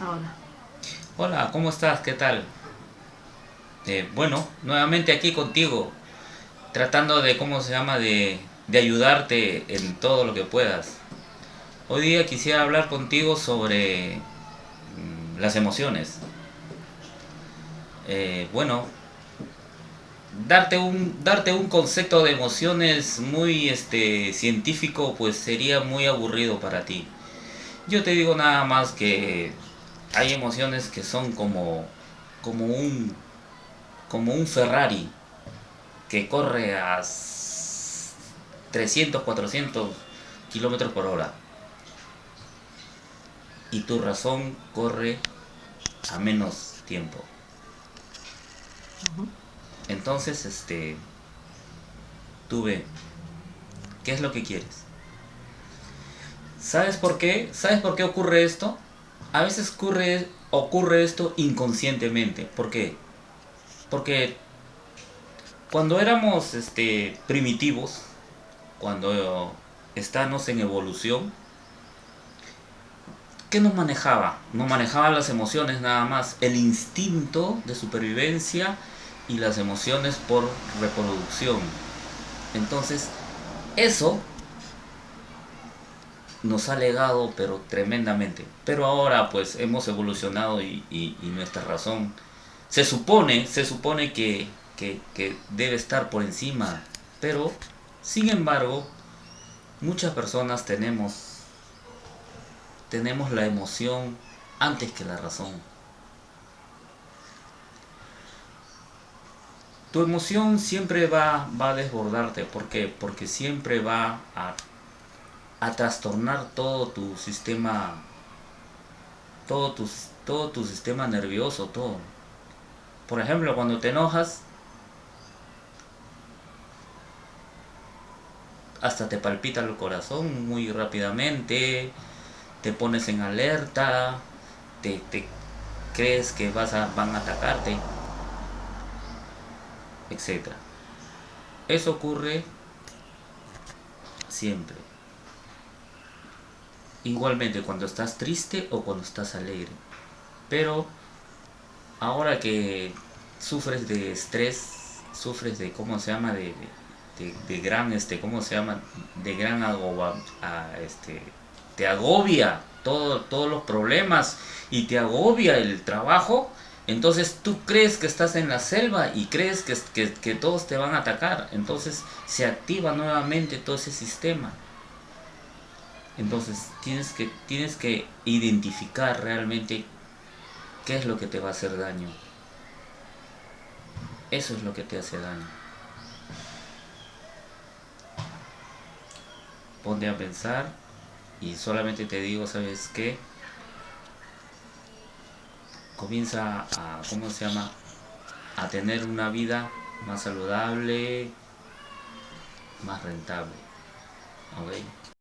Hola. Hola, ¿cómo estás? ¿Qué tal? Eh, bueno, nuevamente aquí contigo, tratando de, ¿cómo se llama?, de, de ayudarte en todo lo que puedas. Hoy día quisiera hablar contigo sobre mm, las emociones. Eh, bueno, darte un, darte un concepto de emociones muy este, científico pues sería muy aburrido para ti. Yo te digo nada más que hay emociones que son como, como, un, como un Ferrari que corre a 300, 400 kilómetros por hora. Y tu razón corre a menos tiempo. Entonces, este, tú ve, ¿qué es lo que quieres? ¿Sabes por qué? ¿Sabes por qué ocurre esto? A veces ocurre, esto inconscientemente. ¿Por qué? Porque cuando éramos este, primitivos, cuando estábamos en evolución, ¿qué nos manejaba? Nos manejaba las emociones nada más, el instinto de supervivencia y las emociones por reproducción. Entonces, eso nos ha legado pero tremendamente. Pero ahora pues hemos evolucionado y, nuestra razón se supone, se supone que, que, debe estar por encima. Pero, sin embargo, muchas personas tenemos, tenemos la emoción antes que la razón. Tu emoción siempre va, va a desbordarte. ¿Por qué? Porque siempre va a a trastornar todo tu sistema, todo tu, todo tu sistema nervioso, todo. Por ejemplo, cuando te enojas, hasta te palpita el corazón muy rápidamente, te pones en alerta, te, te crees que vas a, van a atacarte, etc. Eso ocurre siempre. Igualmente cuando estás triste o cuando estás alegre. Pero ahora que sufres de estrés, sufres de, ¿cómo se llama? De, de, gran, este, ¿cómo se llama? De gran agoba, este, te agobia todo, todos los problemas y te agobia el trabajo, entonces tú crees que estás en la selva y crees que, que todos te van a atacar. Entonces se activa nuevamente todo ese sistema. Entonces tienes que, tienes que identificar realmente qué es lo que te va a hacer daño. Eso es lo que te hace daño. Ponte a pensar y solamente te digo, ¿sabes qué? Comienza a, ¿cómo se llama? A tener una vida más saludable, más rentable. ¿Ok?